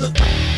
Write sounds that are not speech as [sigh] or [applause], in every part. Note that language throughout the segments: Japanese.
mother. [laughs]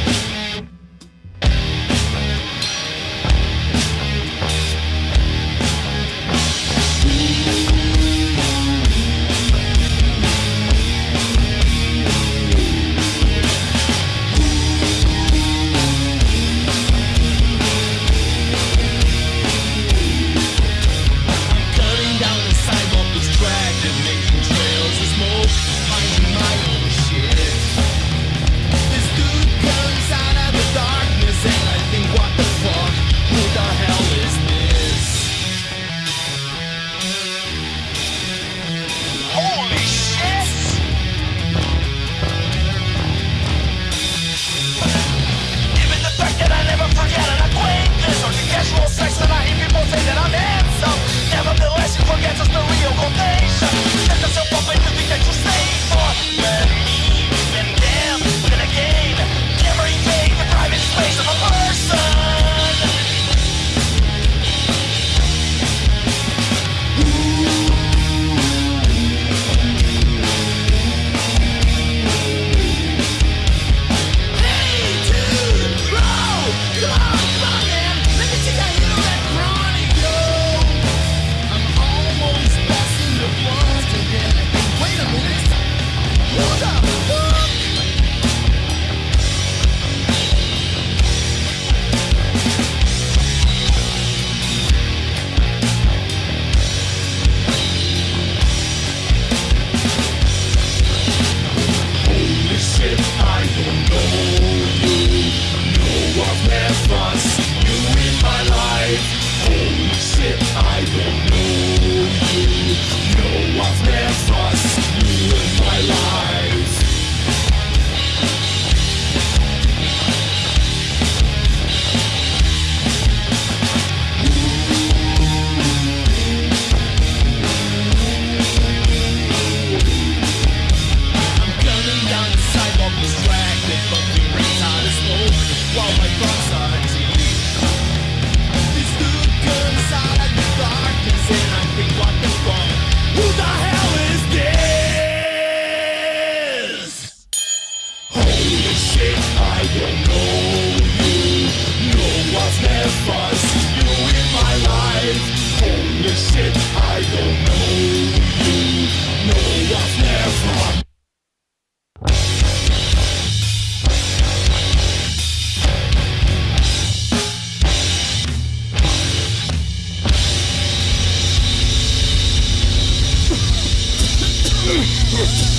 Ugh!